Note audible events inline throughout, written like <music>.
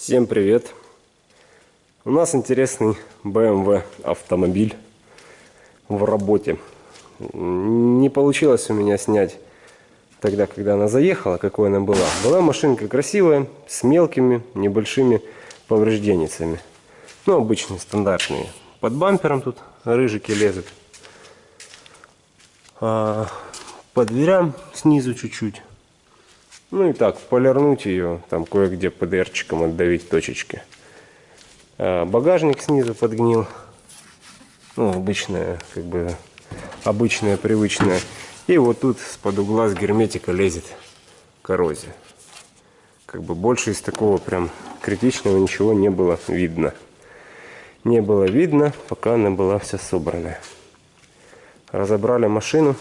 Всем привет! У нас интересный BMW автомобиль в работе. Не получилось у меня снять тогда, когда она заехала, какой она была. Была машинка красивая, с мелкими, небольшими повреждениями. Ну, обычные, стандартные. Под бампером тут рыжики лезут. А по дверям снизу чуть-чуть. Ну и так, полирнуть ее, там кое-где ПДРчиком отдавить точечки. А багажник снизу подгнил. Ну, обычная, как бы, обычная, привычная. И вот тут с-под угла с герметика лезет коррозия. Как бы больше из такого прям критичного ничего не было видно. Не было видно, пока она была вся собранная. Разобрали машину.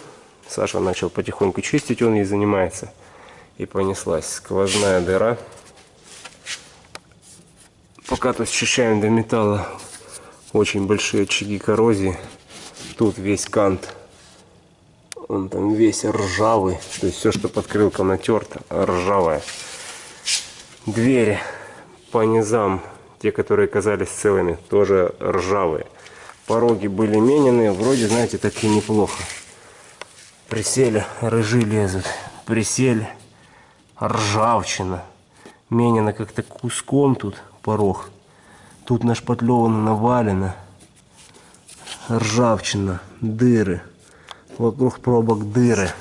Саша начал потихоньку чистить, он ей занимается. И понеслась сквозная дыра. Пока тут счищаем до металла очень большие очаги коррозии. Тут весь кант он там весь ржавый. То есть все, что под крылком натерто, ржавое. Двери по низам, те, которые казались целыми, тоже ржавые. Пороги были менены, вроде, знаете, так и неплохо. Присели, рыжи лезут. Присели, ржавчина. Менено как-то куском тут порог. Тут нашпатлевано, навалено. Ржавчина, дыры. Вокруг пробок дыры.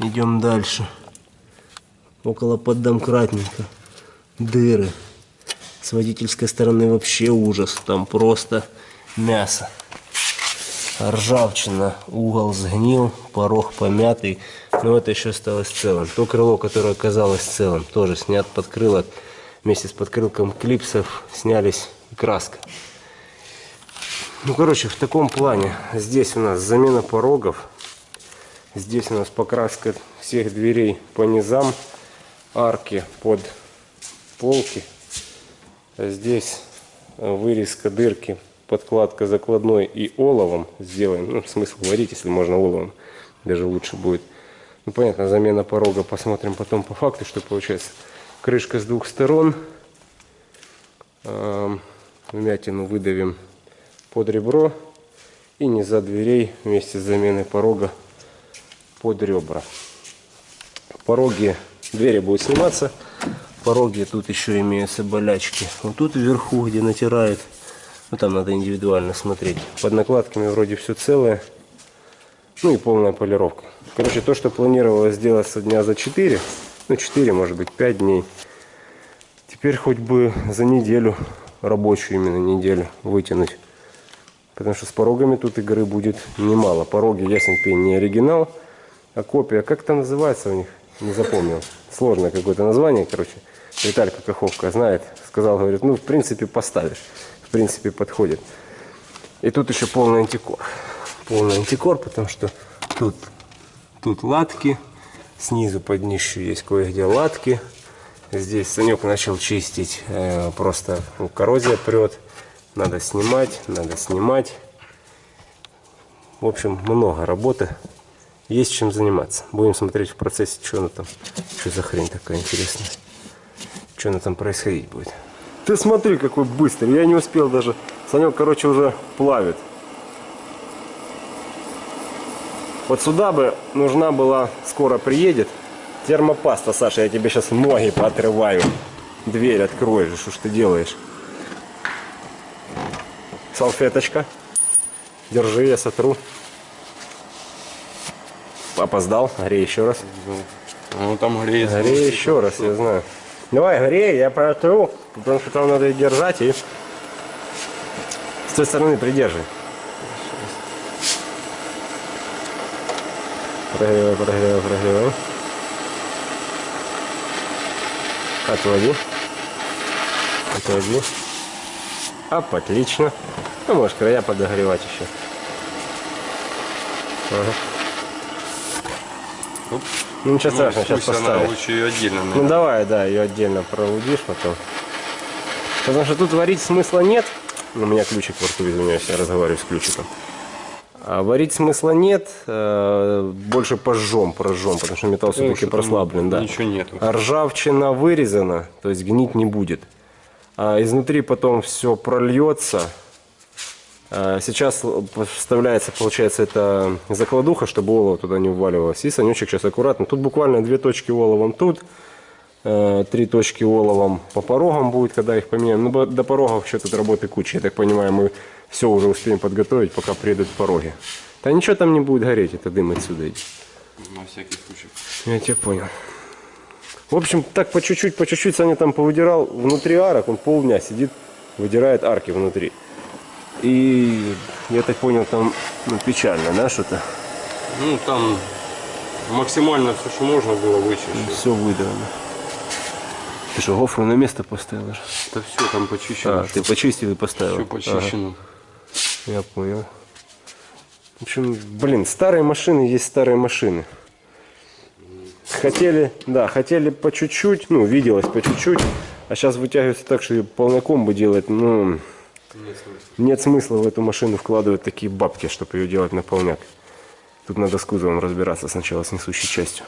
Идем дальше. Около поддомкратника. Дыры. С водительской стороны вообще ужас. Там просто мясо. Ржавчина. Угол сгнил. Порог помятый. Но это еще осталось целым. То крыло, которое оказалось целым, тоже снят подкрылок. Вместе с подкрылком клипсов снялись краска. Ну, короче, в таком плане. Здесь у нас замена порогов. Здесь у нас покраска всех дверей по низам. Арки под полки. Здесь вырезка дырки, подкладка закладной и оловом сделаем. Ну, смысл варить, если можно оловом. Даже лучше будет. Ну, понятно, замена порога. Посмотрим потом по факту, что получается. Крышка с двух сторон. Вмятину выдавим под ребро и низа дверей вместе с заменой порога под ребра. Пороги, двери будут сниматься. Пороги тут еще имеются болячки. Вот тут вверху, где натирает, ну там надо индивидуально смотреть. Под накладками вроде все целое. Ну и полная полировка. Короче, то, что планировалось сделать со дня за 4, ну 4, может быть 5 дней. Теперь хоть бы за неделю, рабочую именно неделю, вытянуть. Потому что с порогами тут игры будет немало. Пороги, ясен пень, не оригинал, а копия. Как это называется у них? Не запомнил. Сложное какое-то название, короче. Виталька Каховка знает. Сказал, говорит, ну, в принципе, поставишь. В принципе, подходит. И тут еще полный антикор. Полный антикор, потому что тут, тут латки. Снизу под днищу есть кое-где латки. Здесь Санек начал чистить. Э, просто ну, коррозия прет. Надо снимать, надо снимать. В общем, много работы. Есть чем заниматься. Будем смотреть в процессе, что она там, что за хрень такая интересная. Что она там происходить будет. Ты смотри, какой быстрый. Я не успел даже. Санек, короче, уже плавит. Вот сюда бы нужна была, скоро приедет, термопаста, Саша. Я тебе сейчас ноги поотрываю. Дверь откроешь, что ж ты делаешь? салфеточка. Держи, я сотру. Опоздал, грей еще раз. Ну там греет. Грей еще раз, я знаю. Давай, грей, я протру, потому что там надо держать и с той стороны придерживай. Прогревай, прогревай, прогревай. Отводи. Отводи. Оп, отлично. Ну, можешь края подогревать еще. Ага. Ну ничего Ну, страшного, сейчас поставишь. лучше ее отдельно. Ну наверное. давай, да, ее отдельно провудишь потом. Потому что тут варить смысла нет. У меня ключик во рту, извиняюсь, я разговариваю с ключиком. А варить смысла нет, э, больше пожжем, прожжем, потому что металл все-таки прослаблен, да. ничего нету. А ржавчина вырезана, то есть гнить не будет. А изнутри потом все прольется. А Сейчас вставляется, получается, это закладуха, чтобы олово туда не вваливалось. И санечек сейчас аккуратно. Тут буквально две точки оловом тут, э, три точки оловом по порогам будет, когда их поменяем. Ну, до порогов еще тут работы куча. Я так понимаю, мы все уже успеем подготовить, пока приедут пороги. Да ничего там не будет гореть, это дым отсюда идет. На всякий случай. Я тебя понял. В общем, так по чуть-чуть, по чуть-чуть Саня там повыдирал внутри арок, он полдня сидит, выдирает арки внутри. И я так понял, там ну, печально, да, что-то? Ну, там максимально все, что можно было вычищить. Все выдрано. Ты что, гофру на место поставил? Это все там почищено. А, ты почистил и поставил. все почищено. Ага, я понял. В общем, блин, старые машины есть старые машины. Хотели, да, хотели по чуть-чуть, ну, виделось по чуть-чуть, а сейчас вытягивается так, что полноком бы делать, ну, Нет смысла. нет смысла в эту машину вкладывать такие бабки, чтобы ее делать на полняк. Тут надо с кузовом разбираться сначала, с несущей частью.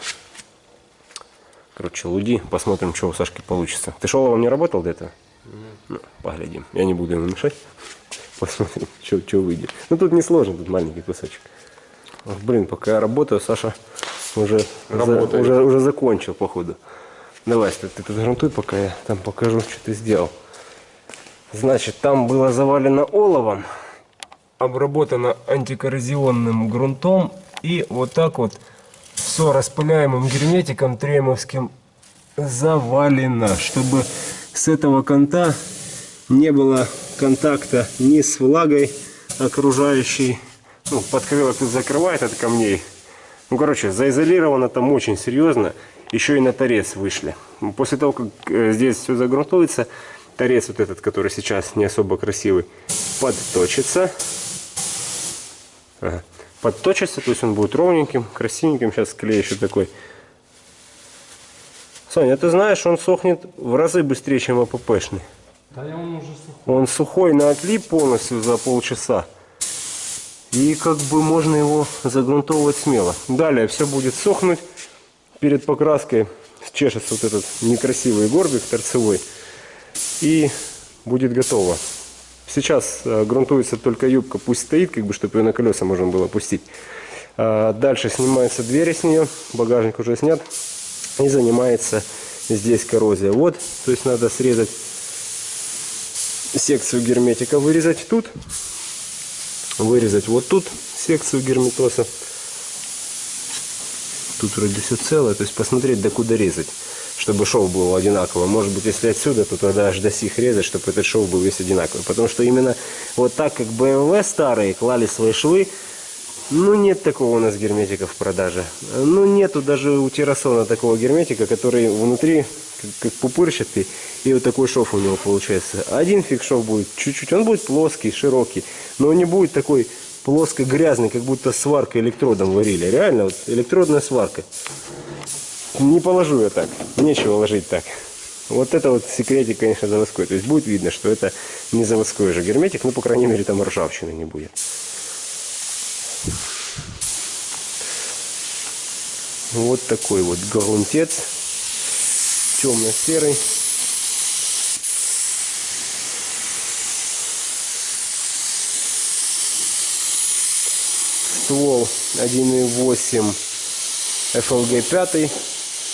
Короче, луди, посмотрим, что у Сашки получится. Ты шоловом не работал до этого? Ну, поглядим. Я не буду ему мешать. Посмотрим, <laughs> что выйдет. Ну, тут не сложно, тут маленький кусочек. Блин, пока я работаю, Саша уже, за- уже, уже закончил, походу. Давай, ты, ты тут грунтуй, пока я там покажу, что ты сделал. Значит, там было завалено оловом, обработано антикоррозионным грунтом и вот так вот все распыляемым герметиком тремовским завалено, чтобы с этого конта не было контакта ни с влагой окружающей. Ну, подкрылок тут закрывает от камней. Ну, короче, заизолировано там очень серьезно. Еще и на торец вышли. После того, как э, здесь все загрунтуется, торец вот этот, который сейчас не особо красивый, подточится. Ага. Подточится, то есть он будет ровненьким, красивеньким. Сейчас клей еще такой. Соня, ты знаешь, он сохнет в разы быстрее, чем АППшный. Да он уже сухой. Он сухой на отлип полностью за полчаса. И как бы можно его загрунтовывать смело. Далее все будет сохнуть. Перед покраской чешется вот этот некрасивый горбик торцевой. И будет готово. Сейчас э, грунтуется только юбка, пусть стоит, как бы, чтобы ее на колеса можно было пустить. А дальше снимаются двери с нее, багажник уже снят. И занимается здесь коррозия. Вот, то есть надо срезать секцию герметика вырезать тут, вырезать вот тут секцию герметоса. Тут вроде все целое, то есть посмотреть, до куда резать, чтобы шов был одинаковый. Может быть, если отсюда, то тогда аж до сих резать, чтобы этот шов был весь одинаковый. Потому что именно вот так, как BMW старые клали свои швы, ну нет такого у нас герметика в продаже. Ну нету даже у Террасона такого герметика, который внутри как, пупырчатый, и вот такой шов у него получается. Один фиг шов будет чуть-чуть, он будет плоский, широкий, но не будет такой плоско-грязный, как будто сваркой электродом варили. Реально, вот электродная сварка. Не положу я так, нечего ложить так. Вот это вот секретик, конечно, заводской. То есть будет видно, что это не заводской же герметик, ну, по крайней мере, там ржавчины не будет. Вот такой вот грунтец. Темно-серый. Ствол 1.8 FLG 5.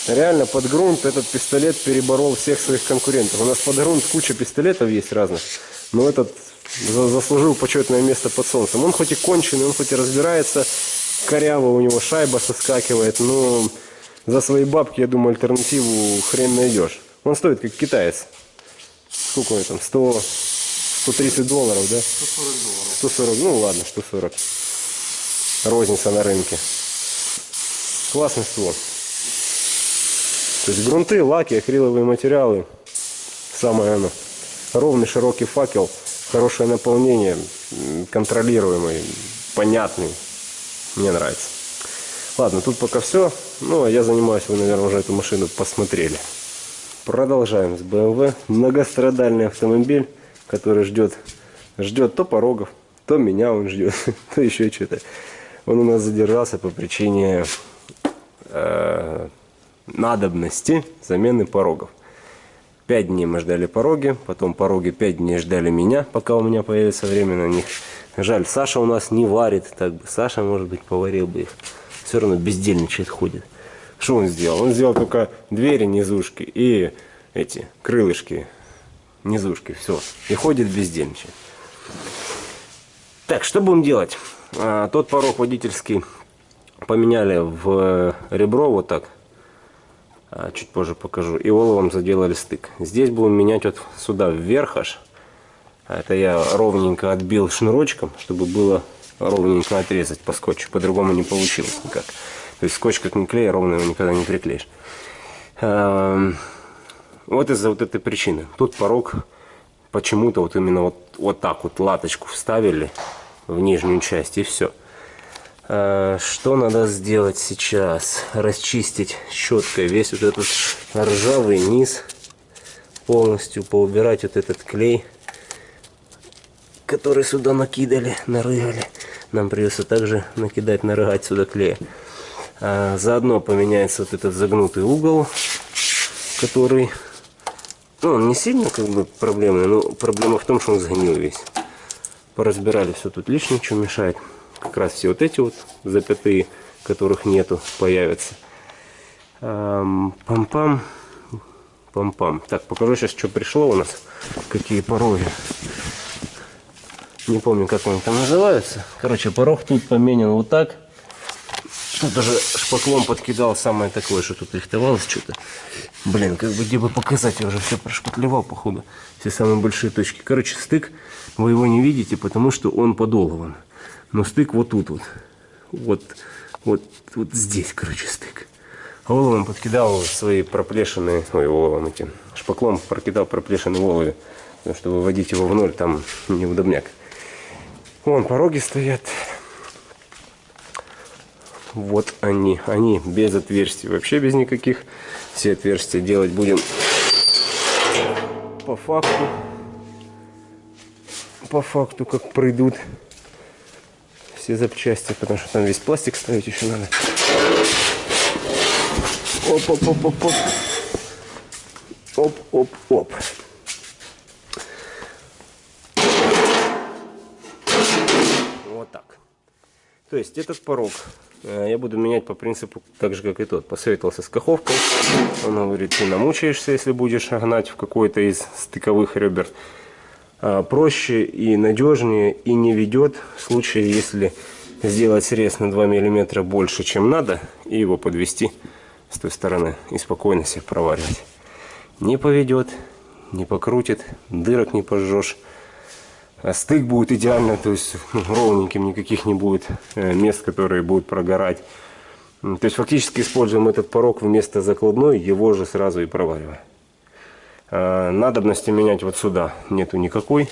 Реально под грунт этот пистолет переборол всех своих конкурентов. У нас под грунт куча пистолетов есть разных. Но этот за- заслужил почетное место под солнцем. Он хоть и конченый, он хоть и разбирается, коряво у него шайба соскакивает, но за свои бабки, я думаю, альтернативу хрен найдешь. Он стоит как китаец. Сколько он там? 100, 130 долларов, да? 140 долларов. 140, ну ладно, 140. Розница на рынке. Классный ствол. То есть грунты, лаки, акриловые материалы. Самое оно. Ровный широкий факел, хорошее наполнение, контролируемый, понятный. Мне нравится. Ладно, тут пока все. Ну, а я занимаюсь, вы, наверное, уже эту машину посмотрели. Продолжаем с BMW. Многострадальный автомобиль, который ждет, ждет то порогов, То меня он ждет, <laughs> то еще что-то. Он у нас задержался по причине э, надобности замены порогов. Пять дней мы ждали пороги, потом пороги пять дней ждали меня, пока у меня появится время на них. Жаль, Саша у нас не варит, так бы Саша, может быть, поварил бы их. Все равно бездельничает, ходит. Что он сделал? Он сделал только двери, низушки и эти крылышки, низушки, все. И ходит бездельничает. Так, что будем делать? А, тот порог водительский поменяли в ребро вот так. А, чуть позже покажу. И оловом заделали стык. Здесь будем менять вот сюда вверх аж. А Это я ровненько отбил шнурочком, чтобы было ровненько отрезать по скотчу. По-другому не получилось никак. То есть скотч как не клей, ровно его никогда не приклеишь. А, Вот из-за вот этой причины. Тут порог почему-то вот именно вот, вот так вот латочку вставили в нижнюю часть и все. Что надо сделать сейчас? Расчистить щеткой весь вот этот ржавый низ. Полностью поубирать вот этот клей, который сюда накидали, нарыгали. Нам придется также накидать, нарыгать сюда клея. А, заодно поменяется вот этот загнутый угол, который ну, он не сильно как бы проблемный, но проблема в том, что он сгнил весь. Поразбирали все тут лишнее, что мешает. Как раз все вот эти вот запятые, которых нету, появятся. Пам-пам. Пам-пам. Так, покажу сейчас, что пришло у нас. Какие пороги. Не помню, как они там называются. Короче, порог тут поменен вот так. Тут даже шпаклом подкидал самое такое, что тут рихтовалось что-то. Блин, как бы где бы показать, я уже все прошпатлевал, походу. Все самые большие точки. Короче, стык, вы его не видите, потому что он подолован. Но стык вот тут вот. Вот, вот, вот здесь, короче, стык. А оловом подкидал свои проплешины, ой, оловом этим, шпаклом прокидал проплешины в олове. Потому что его в ноль там неудобняк. Вон пороги стоят. Вот они. Они без отверстий. Вообще без никаких. Все отверстия делать будем по факту. По факту, как пройдут все запчасти. Потому что там весь пластик ставить еще надо. Оп, оп, оп, оп, оп. Оп, оп, оп. Вот так. То есть этот порог э, я буду менять по принципу так же, как и тот. Посоветовался с Каховкой. Он говорит, ты намучаешься, если будешь гнать в какой-то из стыковых ребер. А, проще и надежнее, и не ведет в случае, если сделать срез на 2 мм больше, чем надо, и его подвести с той стороны и спокойно себе проваривать. Не поведет, не покрутит, дырок не пожжешь. А стык будет идеально, то есть ну, ровненьким, никаких не будет э, мест, которые будут прогорать. То есть фактически используем этот порог вместо закладной, его же сразу и провариваем. А, надобности менять вот сюда нету никакой.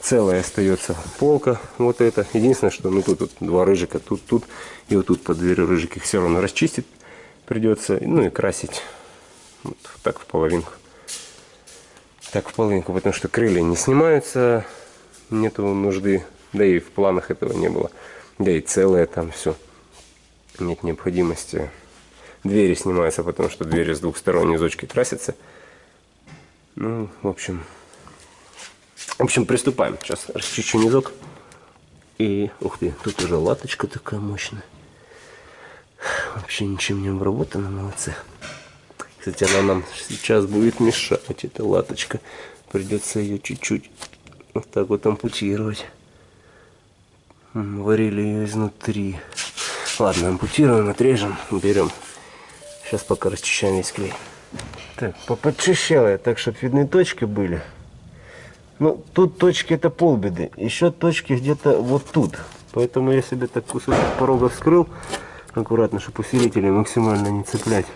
Целая остается полка, вот это. Единственное, что ну тут вот два рыжика, тут, тут и вот тут по двери рыжик их все равно расчистить придется. Ну и красить вот так в половинку. Так в половинку, потому что крылья не снимаются нету нужды, да и в планах этого не было. Да и целое там все. Нет необходимости. Двери снимаются, потому что двери с двух сторон низочки красятся. Ну, в общем, в общем, приступаем. Сейчас расчищу низок. И, ух ты, тут уже латочка такая мощная. Вообще ничем не обработана, молодцы. Кстати, она нам сейчас будет мешать, эта латочка. Придется ее чуть-чуть вот так вот ампутировать. Варили ее изнутри. Ладно, ампутируем, отрежем, берем. Сейчас пока расчищаем весь клей. Так, поподчищал я так, чтобы видны точки были. Ну, тут точки это полбеды. Еще точки где-то вот тут. Поэтому я себе так кусочек порога вскрыл. Аккуратно, чтобы усилители максимально не цеплять.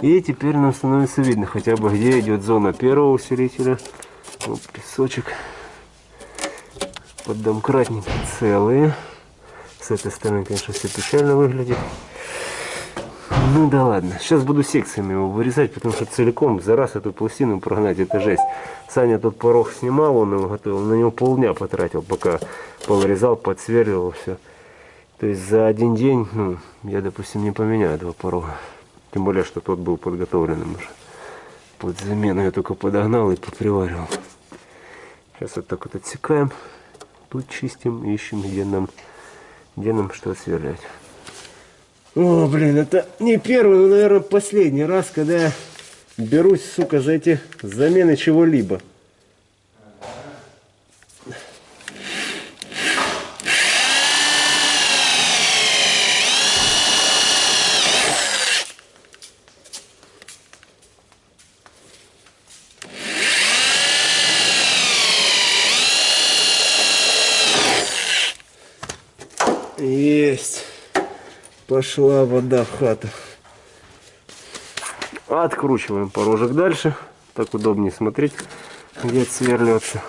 И теперь нам становится видно хотя бы где идет зона первого усилителя. Вот песочек поддомкратники целые. С этой стороны, конечно, все печально выглядит. Ну да ладно. Сейчас буду секциями его вырезать, потому что целиком за раз эту пластину прогнать это жесть. Саня тут порог снимал, он его готовил, на него полдня потратил, пока повырезал, подсверливал все. То есть за один день, ну, я, допустим, не поменяю два порога. Тем более, что тот был подготовленным уже. Под замену я только подогнал и поприваривал. Сейчас вот так вот отсекаем. Тут чистим, ищем, где нам, где нам что сверлять. О, блин, это не первый, но, наверное, последний раз, когда я берусь, сука, за эти замены чего-либо. Есть. Пошла вода в хату. Откручиваем порожек дальше. Так удобнее смотреть, где отсверливаться.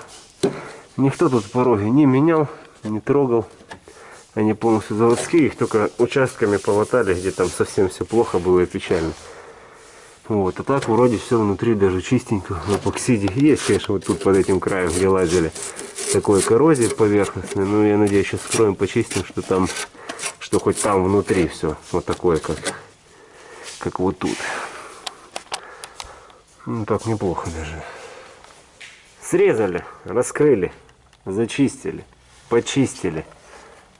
Никто тут пороги не менял, не трогал. Они полностью заводские, их только участками полотали, где там совсем все плохо было и печально. Вот, а так вроде все внутри даже чистенько, в эпоксиде. Есть, конечно, вот тут под этим краем, где лазили, такой коррозии поверхностной. Но я надеюсь, сейчас скроем, почистим, что там, что хоть там внутри все вот такое, как, как вот тут. Ну, так неплохо даже. Срезали, раскрыли, зачистили, почистили.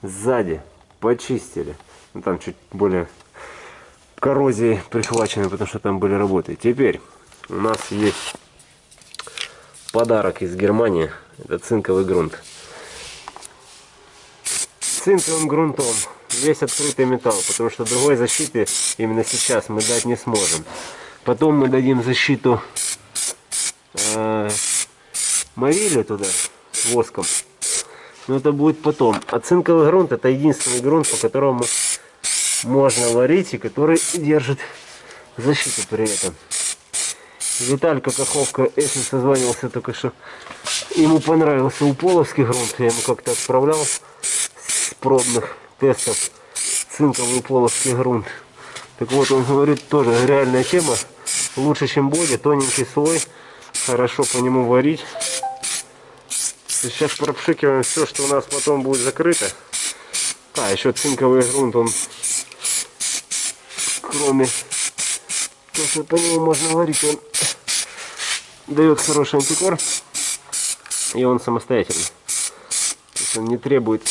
Сзади почистили. Ну, там чуть более коррозией прихвачены, потому что там были работы. Теперь у нас есть подарок из Германии. Это цинковый грунт. Цинковым грунтом весь открытый металл, потому что другой защиты именно сейчас мы дать не сможем. Потом мы дадим защиту э, морили туда воском. Но это будет потом. А цинковый грунт это единственный грунт, по которому можно варить и который держит защиту при этом. Виталька Каховка, если созванивался только что, ему понравился уполовский грунт, я ему как-то отправлял с пробных тестов цинковый уполовский грунт. Так вот, он говорит, тоже реальная тема, лучше, чем боди, тоненький слой, хорошо по нему варить. Сейчас пропшикиваем все, что у нас потом будет закрыто. А, еще цинковый грунт, он кроме что по нему можно варить, он дает хороший антикор. И он самостоятельный. То есть он не требует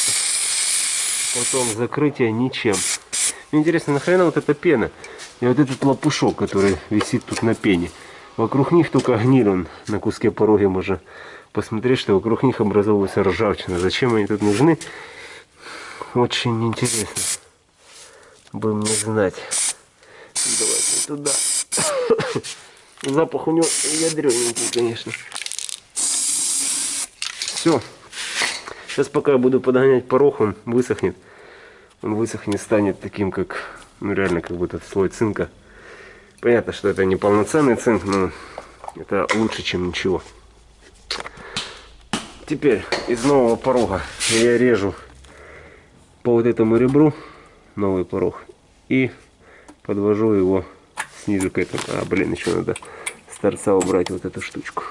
потом закрытия ничем. Мне интересно, нахрена вот эта пена? И вот этот лопушок, который висит тут на пене. Вокруг них только гниль он на куске пороги можно посмотреть, что вокруг них образовывается ржавчина. Зачем они тут нужны? Очень интересно. Будем не знать. Давайте туда. <laughs> Запах у него ядрененький, конечно. Все. Сейчас пока я буду подгонять порог, он высохнет. Он высохнет, станет таким, как, ну реально, как будто слой цинка. Понятно, что это не полноценный цинк, но это лучше, чем ничего. Теперь из нового порога я режу по вот этому ребру новый порог и подвожу его снизу к этому. А, блин, еще надо с торца убрать вот эту штучку.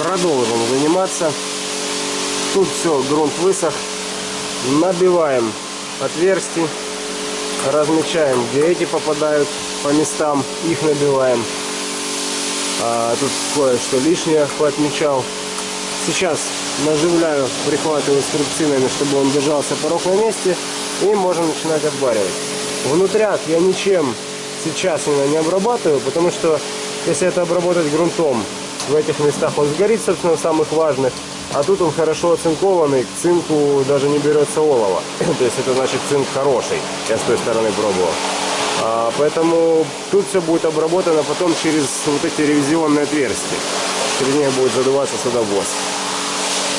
Продолжим заниматься. Тут все, грунт высох. Набиваем отверстия. Размечаем, где эти попадают по местам. Их набиваем. А, тут кое-что лишнее отмечал. Сейчас наживляю, прихватываю струбцинами, чтобы он держался порог на месте. И можем начинать обваривать. Внутряк я ничем сейчас именно не обрабатываю, потому что если это обработать грунтом, в этих местах он сгорит, собственно, самых важных. А тут он хорошо оцинкованный, к цинку даже не берется олово. <clears throat> То есть это значит цинк хороший. Я с той стороны пробовал. А, поэтому тут все будет обработано потом через вот эти ревизионные отверстия. Через них будет задуваться сюда воск.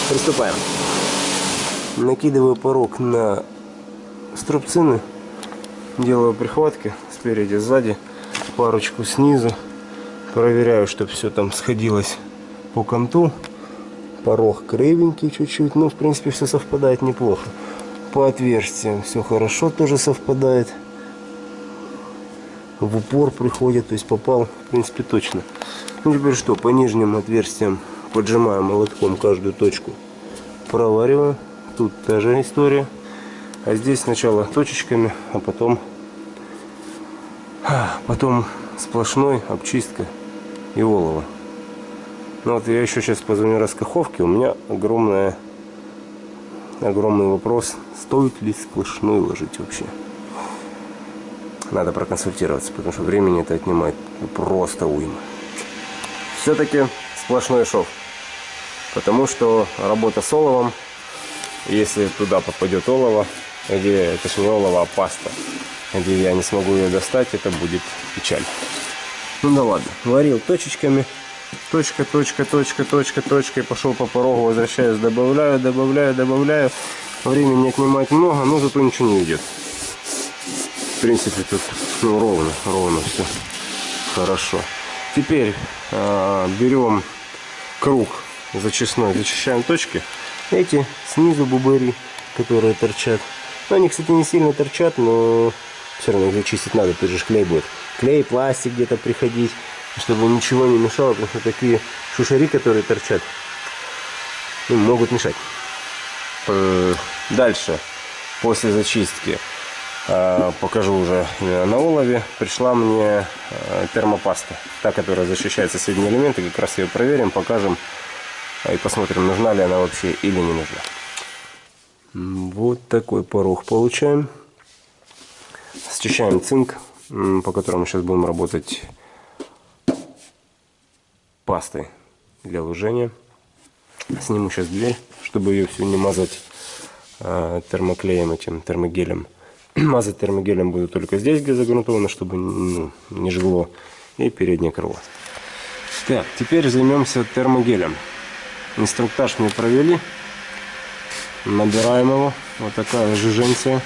Приступаем. Накидываю порог на струбцины. Делаю прихватки спереди, сзади. Парочку снизу. Проверяю, чтобы все там сходилось по конту. Порог кривенький чуть-чуть. Ну, в принципе, все совпадает неплохо. По отверстиям все хорошо тоже совпадает. в упор приходит, то есть попал, в принципе, точно. Ну, теперь что, по нижним отверстиям поджимаем молотком каждую точку, провариваем. Тут та же история. А здесь сначала точечками, а потом, потом сплошной обчистка и олово. Ну вот я еще сейчас позвоню раскаховке. У меня огромная, огромный вопрос, стоит ли сплошной ложить вообще. Надо проконсультироваться, потому что времени это отнимает просто уйма. Все-таки сплошной шов. Потому что работа с оловом, если туда попадет олово, где это же не олово, а паста, где я не смогу ее достать, это будет печаль. Ну да ладно, варил точечками, точка, точка, точка, точка, точка, и пошел по порогу, возвращаюсь, добавляю, добавляю, добавляю. Времени отнимать много, но зато ничего не идет. В принципе, тут ну, ровно, ровно все хорошо. Теперь э, берем круг зачистной, зачищаем точки. Эти снизу бубыри, которые торчат. Ну, они, кстати, не сильно торчат, но все равно их чистить надо, тут же клей будет. Клей, пластик где-то приходить, чтобы ничего не мешало, потому что такие шушари, которые торчат, ну, могут мешать. Э, Дальше, после зачистки, э, покажу уже на улове, пришла мне э, термопаста, та, которая защищает соседние элементы, как раз ее проверим, покажем и посмотрим, нужна ли она вообще или не нужна. Вот такой порог получаем. Счищаем цинк, по которому сейчас будем работать пастой для лужения. Сниму сейчас дверь, чтобы ее всю не мазать э, термоклеем этим, термогелем. <clears throat> Мазать термогелем буду только здесь, где загрунтовано, чтобы ну, не жгло. И переднее крыло. Так, теперь займемся термогелем. Инструктаж мне провели. Набираем его. Вот такая жиженция.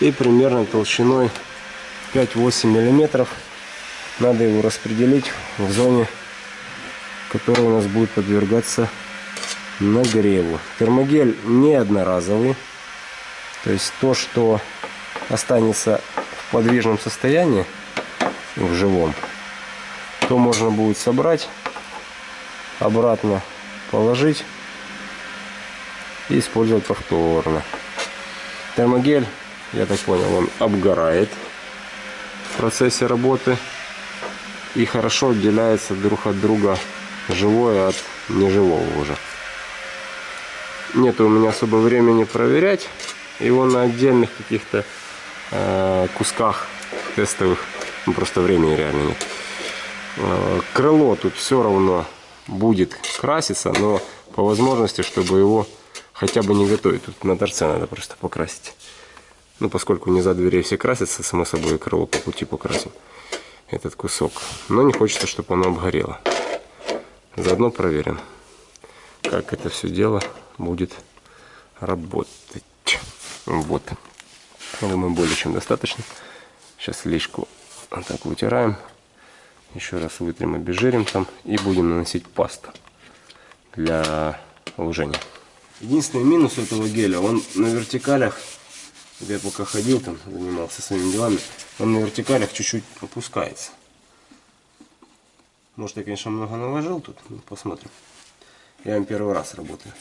И примерно толщиной 5-8 миллиметров. Надо его распределить в зоне, которая у нас будет подвергаться нагреву. Термогель не одноразовый. То есть то, что останется в подвижном состоянии, в живом, то можно будет собрать, обратно положить и использовать повторно. Термогель, я так понял, он обгорает в процессе работы и хорошо отделяется друг от друга живое от неживого уже. Нет у меня особо времени проверять его на отдельных каких-то э, кусках тестовых. Ну, просто времени реально нет. Э, крыло тут все равно будет краситься, но по возможности, чтобы его хотя бы не готовить. Тут на торце надо просто покрасить. Ну, поскольку не за дверей все красятся, само собой, и крыло по пути покрасим этот кусок. Но не хочется, чтобы оно обгорело. Заодно проверим, как это все дело будет работать. Вот. Думаю, более чем достаточно. Сейчас лишку вот так вытираем. Еще раз вытрем, обезжирим там. И будем наносить пасту для лужения. Единственный минус этого геля, он на вертикалях, я пока ходил там, занимался своими делами, он на вертикалях чуть-чуть опускается. Может я, конечно, много наложил тут, ну, посмотрим. Я им первый раз работаю.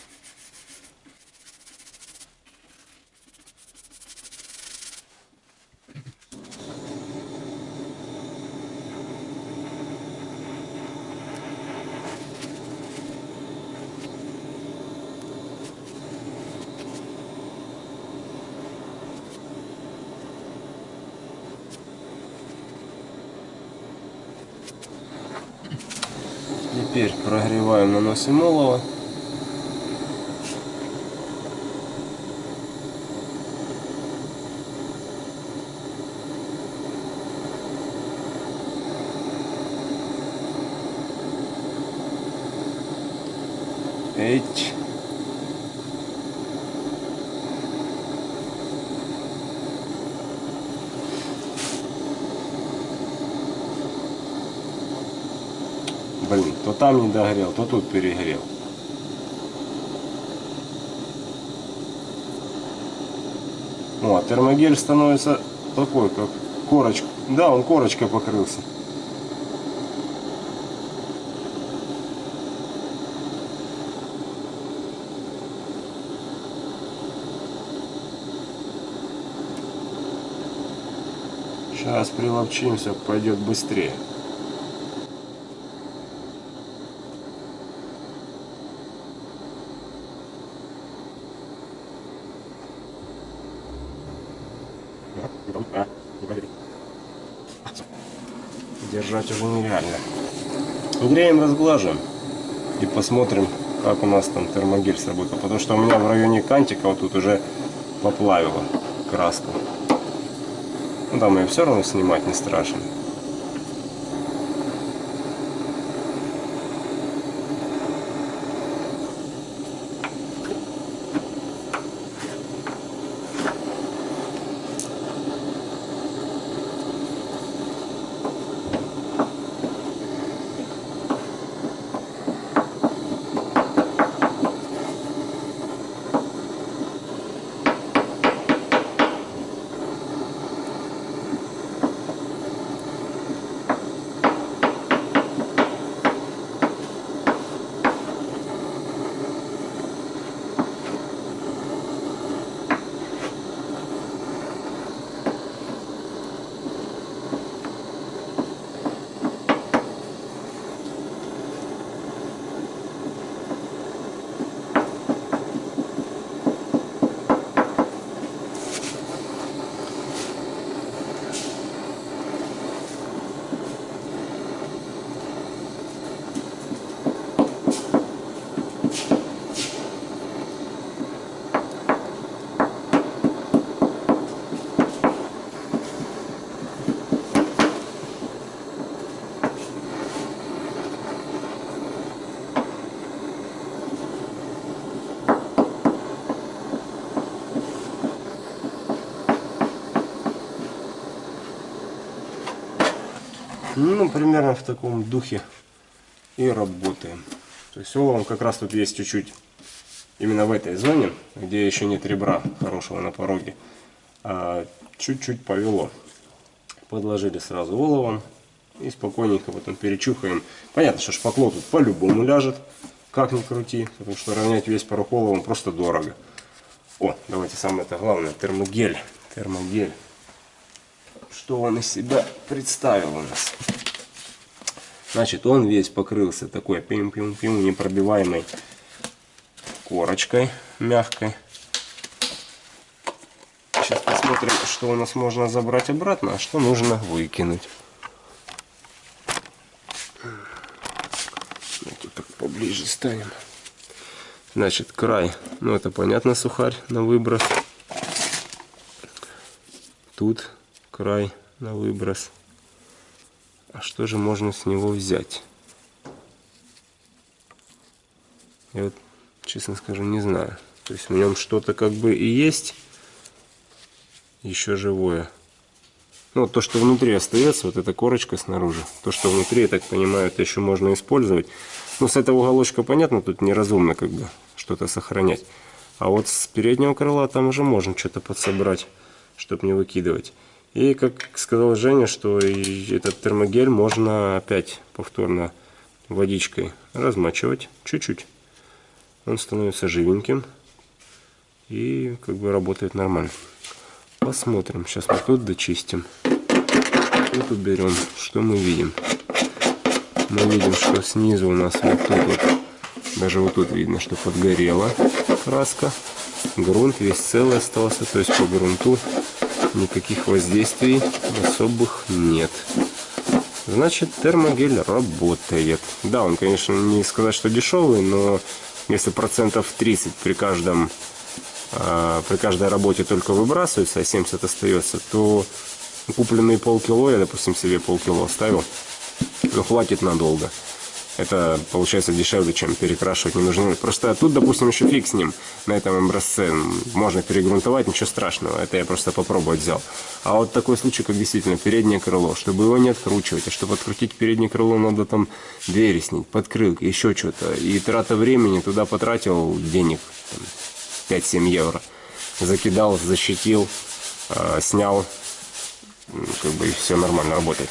Теперь прогреваем, наносим олово. Эть. Блин, то там не догрел, то тут перегрел. О, термогель становится такой, как корочка, Да, он корочкой покрылся. Сейчас приловчимся, пойдет быстрее. Держать уже нереально. Греем, разглаживаем и посмотрим, как у нас там термогель сработал. Потому что у меня в районе кантика вот тут уже поплавило краску. Ну, там ее все равно снимать не страшно. Ну, примерно в таком духе и работаем. То есть оловом как раз тут есть чуть-чуть именно в этой зоне, где еще нет ребра хорошего на пороге. А чуть-чуть повело. Подложили сразу оловом и спокойненько потом перечухаем. Понятно, что шпакло тут по-любому ляжет, как ни крути, потому что равнять весь порог оловом просто дорого. О, давайте самое это главное, термогель. Термогель что он из себя представил у нас. Значит, он весь покрылся такой пим-пим-пим непробиваемой корочкой мягкой. Сейчас посмотрим, что у нас можно забрать обратно, а что нужно выкинуть. Давайте так поближе станем. Значит, край, ну это понятно, сухарь на выброс. Тут край на выброс. А что же можно с него взять? Я вот, честно скажу, не знаю. То есть в нем что-то как бы и есть, еще живое. Ну, то, что внутри остается, вот эта корочка снаружи, то, что внутри, я так понимаю, это еще можно использовать. Ну, с этого уголочка, понятно, тут неразумно как бы что-то сохранять. А вот с переднего крыла там уже можно что-то подсобрать, чтобы не выкидывать. И как сказал Женя, что этот термогель можно опять повторно водичкой размачивать чуть-чуть. Он становится живеньким и как бы работает нормально. Посмотрим. Сейчас мы тут дочистим. Тут уберем. Что мы видим? Мы видим, что снизу у нас вот тут вот, даже вот тут видно, что подгорела краска. Грунт весь целый остался, то есть по грунту никаких воздействий особых нет. Значит, термогель работает. Да, он, конечно, не сказать, что дешевый, но если процентов 30 при каждом э, при каждой работе только выбрасывается, а 70 остается, то купленные полкило, я, допустим, себе полкило оставил, но хватит надолго это получается дешевле, чем перекрашивать не нужно. Просто тут, допустим, еще фиг с ним на этом образце. Можно перегрунтовать, ничего страшного. Это я просто попробовать взял. А вот такой случай, как действительно переднее крыло, чтобы его не откручивать, а чтобы открутить переднее крыло, надо там двери снять, подкрылки, еще что-то. И трата времени туда потратил денег, 5-7 евро. Закидал, защитил, э, снял как бы все нормально работает.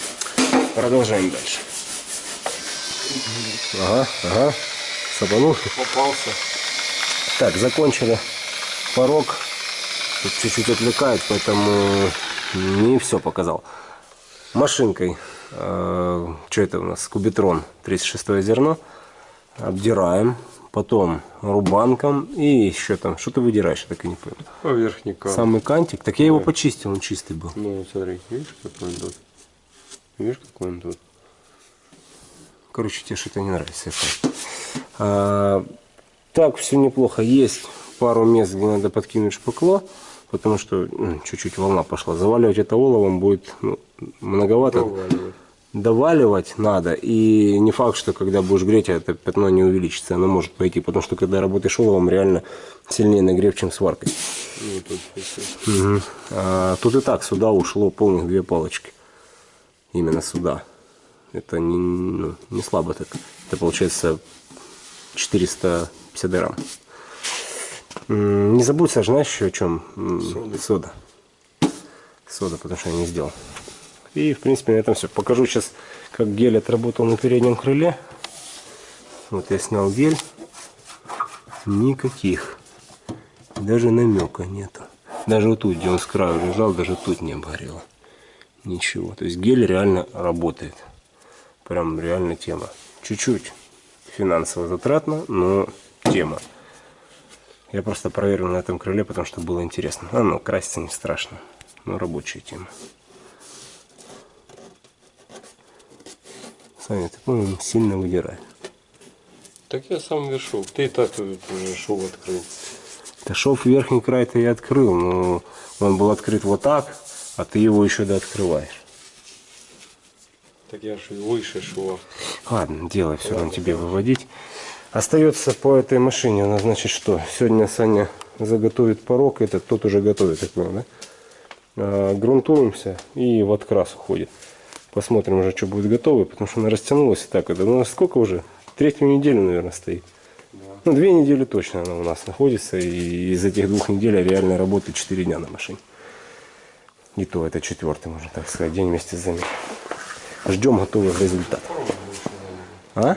Продолжаем дальше. Ага, ага. Сапанул. Попался. Так, закончили порог. Чуть-чуть отвлекает, поэтому не все показал. Машинкой. э, что это у нас? Кубитрон. 36 зерно. Обдираем. Потом рубанком. И еще там. Что ты выдираешь? Я так и не понял. По верхней карте. Самый кантик. Так я его почистил, он чистый был. Ну, смотри, видишь, какой он тут? Видишь, какой он тут? Короче, тебе что-то не нравится. А, так, все неплохо. Есть пару мест, где надо подкинуть шпакло, потому что ну, чуть-чуть волна пошла. Заваливать это оловом будет ну, многовато. Проваливай. Доваливать надо. И не факт, что когда будешь греть, это пятно не увеличится. Оно может пойти, потому что когда работаешь оловом, реально сильнее нагрев, чем сваркой. Ну, тут. Мгм. А, тут и так сюда ушло полных две палочки. Именно сюда. Это не, ну, не слабо так. Это получается 450 грамм. Не забудь, Саш, знаешь еще о чем? М, Соды. Сода. Сода, потому что я не сделал. И, в принципе, на этом все. Покажу сейчас, как гель отработал на переднем крыле. Вот я снял гель. Никаких. Даже намека нету. Даже вот тут, где он с краю лежал, даже тут не обгорело. Ничего. То есть гель реально работает. Прям реально тема. Чуть-чуть финансово затратно, но тема. Я просто проверил на этом крыле, потому что было интересно. А ну, краситься не страшно. Но рабочая тема. Саня, ты, по-моему, сильно выдирай. Так я сам вешал. Ты и так уже шов открыл. Да шов верхний край-то я открыл, но он был открыт вот так, а ты его еще да открываешь. Так я же выше шва. Ладно, делай, все равно тебе выводить. Остается по этой машине, у нас значит что? Сегодня Саня заготовит порог, этот тот уже готовит, так понял, да? А, грунтуемся и в открас уходит. Посмотрим уже, что будет готово, потому что она растянулась и так. Это у нас сколько уже? Третью неделю, наверное, стоит. Ну, две недели точно она у нас находится, и из этих двух недель реально работает 4 дня на машине. И то это четвертый, можно так сказать, день вместе с заменой. Ждем готовых результатов. А?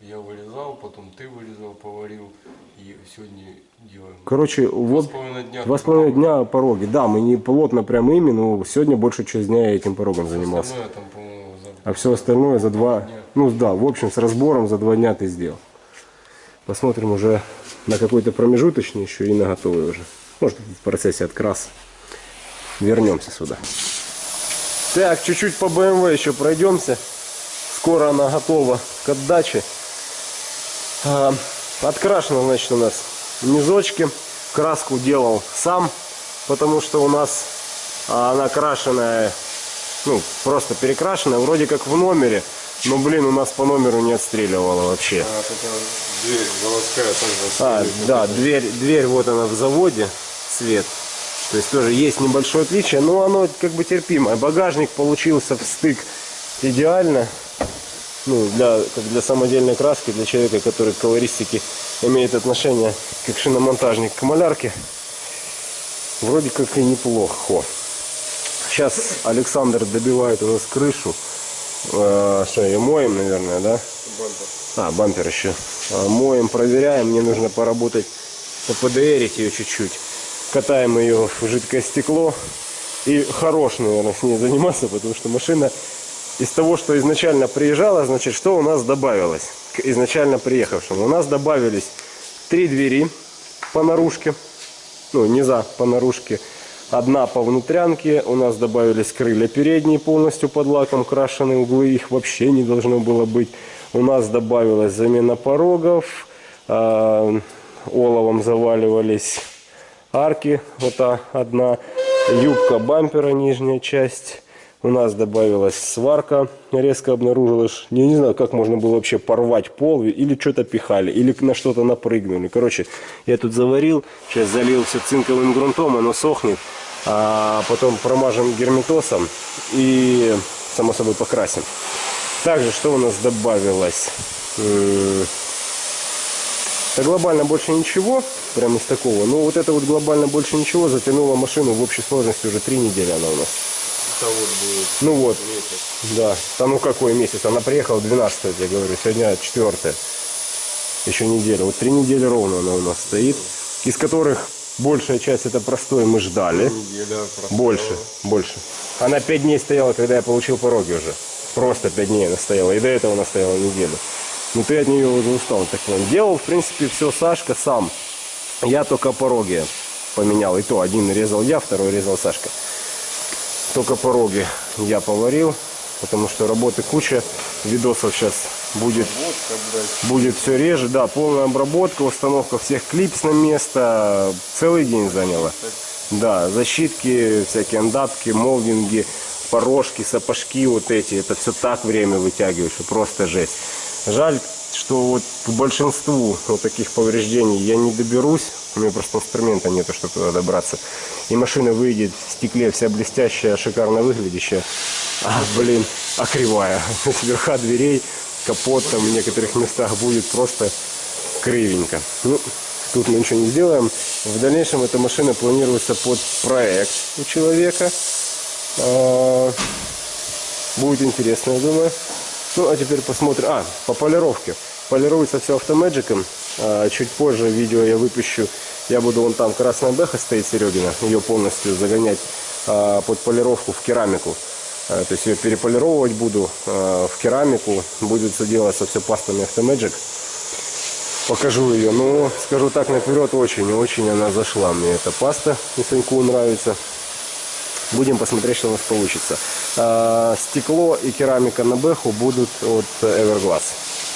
Я вырезал, потом ты вырезал, поварил. И сегодня делаем. Короче, вот два с половиной дня пороги. Да, мы не плотно прям ими, но сегодня большую часть дня я этим порогом занимался. Остальное там, за... А все остальное за два, дня. ну да, в общем, с разбором за два дня ты сделал. Посмотрим уже на какой-то промежуточный еще и на готовый уже. Может, в процессе откраса. Вернемся сюда. Так, чуть-чуть по BMW еще пройдемся. Скоро она готова к отдаче. А, Открашено, значит, у нас низочки. Краску делал сам, потому что у нас а, она крашеная, ну, просто перекрашенная, вроде как в номере. Но, блин, у нас по номеру не отстреливала вообще. А, дверь заводская также. А, да, дверь, дверь вот она в заводе, цвет. То есть тоже есть небольшое отличие, но оно как бы терпимое. Багажник получился в стык идеально. Ну, для, как для самодельной краски, для человека, который к колористике имеет отношение как шиномонтажник к малярке. Вроде как и неплохо. Сейчас Александр добивает у нас крышу. Э, что, ее моем, наверное, да? Бампер. А, бампер еще. А, Моем, проверяем. Мне нужно поработать, поподерить ее чуть-чуть. Катаем ее в жидкое стекло. И хорош, наверное, с ней заниматься, потому что машина из того, что изначально приезжала, значит, что у нас добавилось к изначально приехавшему? У нас добавились три двери по наружке, ну, низа по наружке. Одна по внутрянке, у нас добавились крылья передние полностью под лаком крашеные, углы их вообще не должно было быть. У нас добавилась замена порогов, а, оловом заваливались арки, вот одна, юбка бампера, нижняя часть. У нас добавилась сварка, резко обнаружилось. Я не знаю, как можно было вообще порвать пол, или что-то пихали, или на что-то напрыгнули. Короче, я тут заварил, сейчас залил все цинковым грунтом, оно сохнет. А потом промажем герметосом и, само собой, покрасим. Также, что у нас добавилось? Да глобально больше ничего, прям из такого. Ну вот это вот глобально больше ничего затянуло машину в общей сложности уже три недели она у нас. вот будет Ну вот, месяц. да. Да ну какой месяц? Она приехала 12 я говорю. Сегодня 4 Еще неделя. Вот три недели ровно она у нас стоит. Из которых большая часть это простой мы ждали. Неделя. Больше, больше. Она пять дней стояла, когда я получил пороги уже. Просто пять дней она стояла. И до этого она стояла неделю. Ну ты от нее уже устал, так понял. Делал, в принципе, все Сашка сам. Я только пороги поменял. И то один резал я, второй резал Сашка. Только пороги я поварил, потому что работы куча. Видосов сейчас будет будет все реже. Да, полная обработка, установка всех клипс на место. Целый день заняло. Да, защитки, всякие андапки, молдинги, порожки, сапожки вот эти. Это все так время вытягиваешь, просто жесть. Жаль, что вот к большинству вот таких повреждений я не доберусь. У меня просто инструмента нету, чтобы туда добраться. И машина выйдет в стекле вся блестящая, шикарно выглядящая. А, блин, а кривая. <laughs> Верха дверей, капот там в некоторых местах будет просто кривенько. Ну, тут мы ничего не сделаем. В дальнейшем эта машина планируется под проект у человека. А, Будет интересно, я думаю. Ну, а теперь посмотрим. А, по полировке. Полируется все автомэджиком. А, чуть позже видео я выпущу. Я буду вон там красная бэха стоит Серегина. Ее полностью загонять а, под полировку в керамику. А, то есть ее переполировать буду в керамику. Будет все делаться все пастами автомэджик. Покажу ее. Ну, скажу так наперед, очень-очень она зашла мне эта паста. И Саньку нравится. Будем посмотреть, что у нас получится. А, стекло и керамика на бэху будут от Everglass.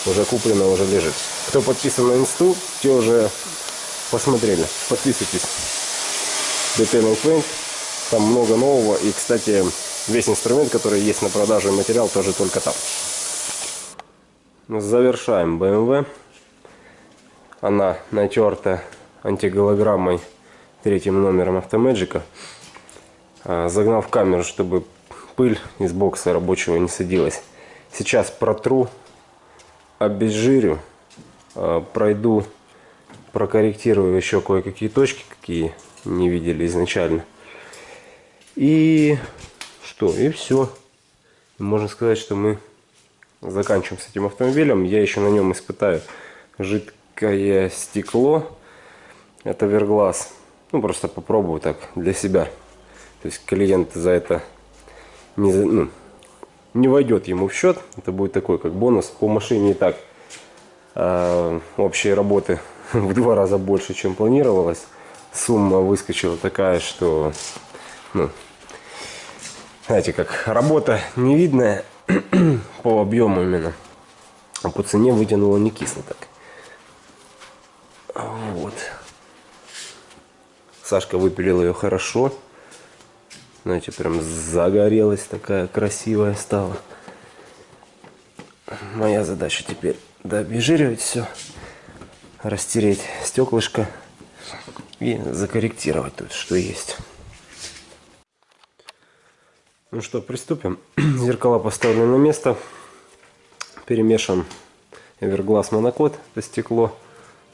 Уже куплено, уже лежит. Кто подписан на инсту, те уже посмотрели. Подписывайтесь. Detailing Paint. Там много нового. И, кстати, весь инструмент, который есть на продаже, материал тоже только там. Завершаем BMW. Она натерта антиголограммой третьим номером автомэджика. А, Загнал в камеру, чтобы пыль из бокса рабочего не садилась. Сейчас протру, обезжирю, а, пройду, прокорректирую еще кое-какие точки, какие не видели изначально. И что? И все. Можно сказать, что мы заканчиваем с этим автомобилем. Я еще на нем испытаю жидкое стекло. Это Верглаз. Ну, просто попробую так для себя. То есть клиент за это не, ну, не войдет ему в счет. Это будет такой как бонус. По машине и так а, общие работы <laughs> в два раза больше, чем планировалось. Сумма выскочила такая, что ну, знаете, как работа невидная <clears throat> по объему именно. А по цене вытянуло не кисло так. Вот. Сашка выпилил ее хорошо. Знаете, прям загорелась такая красивая стала. Моя задача теперь дообезжиривать все, растереть стеклышко и закорректировать тут, что есть. Ну что, приступим. <clears throat> Зеркала поставлены на место. Перемешан Everglass монокод, это стекло.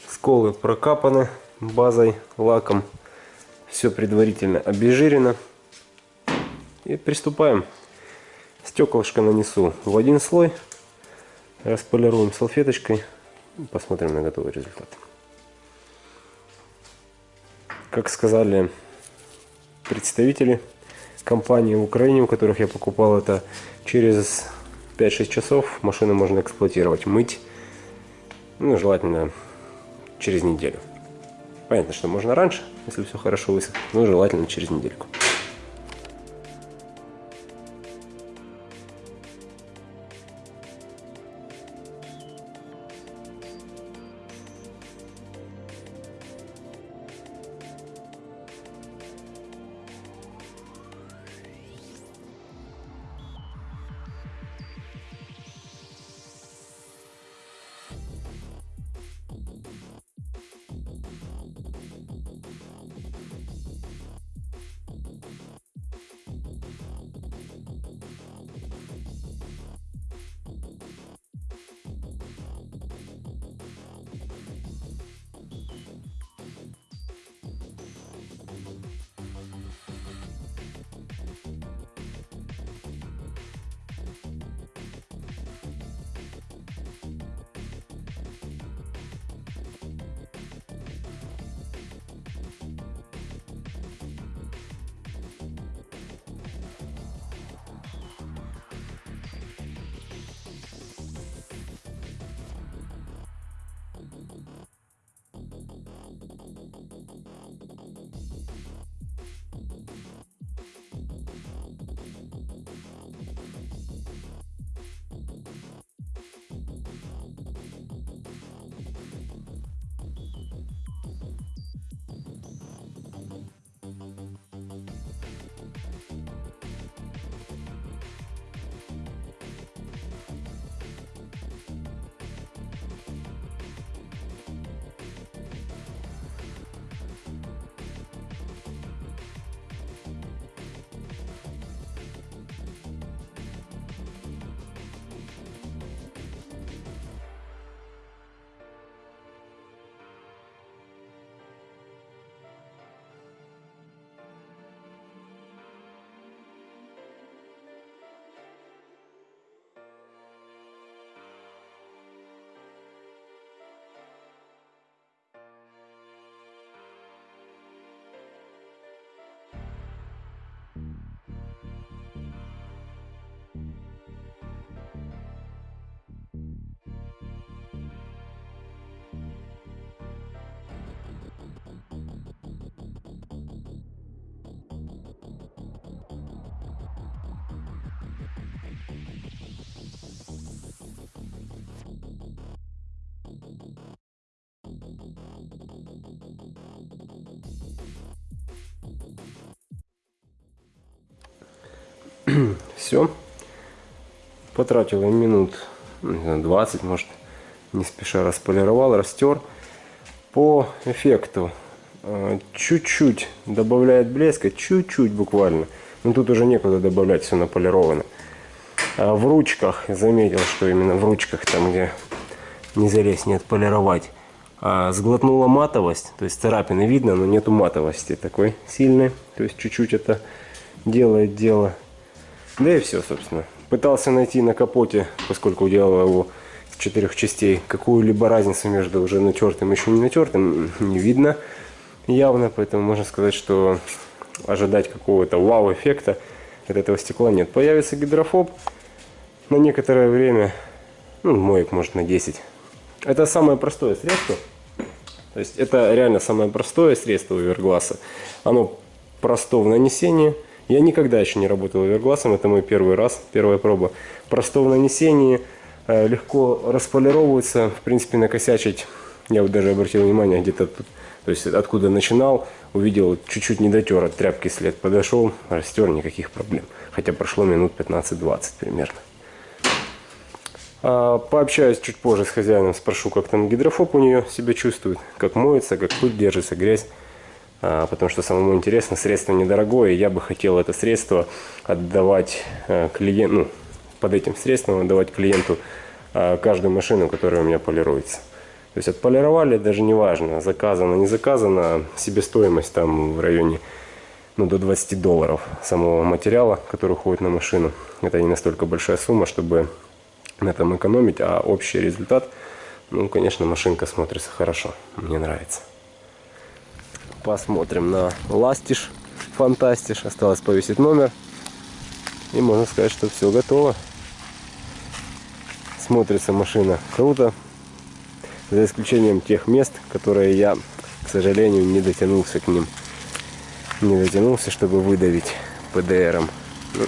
Сколы прокапаны базой, лаком. Все предварительно обезжирено. И приступаем. Стеклышко нанесу в один слой. Располируем салфеточкой. Посмотрим на готовый результат. Как сказали представители компании в Украине, у которых я покупал это, через 5-6 часов машину можно эксплуатировать, мыть. Ну, желательно через неделю. Понятно, что можно раньше, если все хорошо высохнет, но желательно через недельку. Все. Потратил минут ну, знаю, 20, может, не спеша располировал, растер. По эффекту э, чуть-чуть добавляет блеска, чуть-чуть буквально. Но тут уже некуда добавлять, все наполировано. А в ручках, заметил, что именно в ручках, там где не залезть, не отполировать, а, сглотнула матовость, то есть царапины видно, но нету матовости такой сильной. То есть чуть-чуть это делает дело. Да и все, собственно. Пытался найти на капоте, поскольку делал его из четырех частей, какую-либо разницу между уже натертым и еще не натертым не видно явно, поэтому можно сказать, что ожидать какого-то вау-эффекта от этого стекла нет. Появится гидрофоб на некоторое время, ну, моек может на 10. Это самое простое средство. То есть это реально самое простое средство овергласа. Оно просто в нанесении. Я никогда еще не работал овергласом, это мой первый раз, первая проба. Просто в нанесении, э, легко располировывается, в принципе накосячить. Я вот даже обратил внимание где-то тут, то есть откуда начинал, увидел чуть-чуть не дотер от тряпки след, подошел, растер, никаких проблем. Хотя прошло минут 15-20 примерно. А, Пообщаюсь чуть позже с хозяином, спрошу, как там гидрофоб у нее себя чувствует, как моется, как пыль держится, грязь. А, Потому что самому интересно, средство недорогое, я бы хотел это средство отдавать клиенту, ну, под этим средством отдавать клиенту а, каждую машину, которая у меня полируется. То есть отполировали, даже не важно, заказано, не заказано, себестоимость там в районе ну, до 20 долларов самого материала, который уходит на машину. Это не настолько большая сумма, чтобы на этом экономить, а общий результат, ну, конечно, машинка смотрится хорошо, мне нравится. Посмотрим на ластиш, фантастиш, осталось повесить номер, и можно сказать, что все готово. Смотрится машина круто, за исключением тех мест, которые я, к сожалению, не дотянулся к ним. Не дотянулся, чтобы выдавить ПДРом. Ну,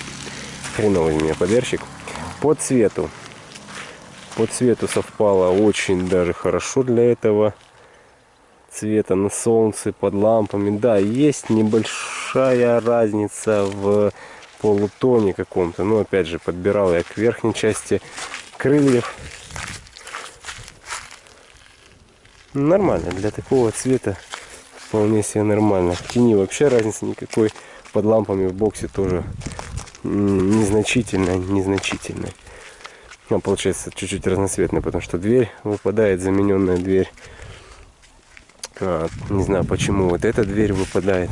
хреновый у меня ПДРщик. По цвету по цвету совпало очень даже хорошо для этого цвета на солнце, под лампами. Да, есть небольшая разница в полутоне каком-то. Но опять же, подбирал я к верхней части крыльев. Нормально, для такого цвета вполне себе нормально. В тени вообще разницы никакой. Под лампами в боксе тоже незначительная, незначительная. Он получается чуть-чуть разноцветный, потому что дверь выпадает, замененная дверь. А, не знаю почему вот эта дверь выпадает.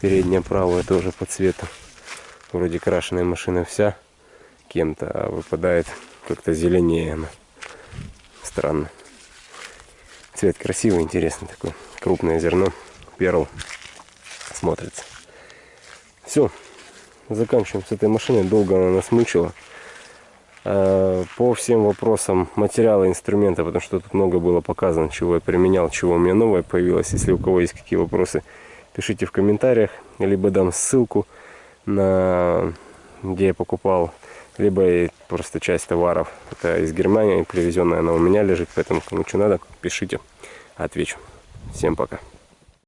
Передняя правая тоже по цвету. Вроде крашеная машина вся кем-то, а выпадает как-то зеленее она. Странно. Цвет красивый, интересный такой. Крупное зерно. Перл смотрится. Все. Заканчиваем с этой машиной. Долго она нас мучила. Э, по всем вопросам материала инструмента, потому что тут много было показано, чего я применял, чего у меня новое появилось. Если у кого есть какие вопросы, пишите в комментариях, либо дам ссылку на где я покупал, либо просто часть товаров. Это из Германии, привезенная она у меня лежит, поэтому кому что надо, пишите, отвечу. Всем пока.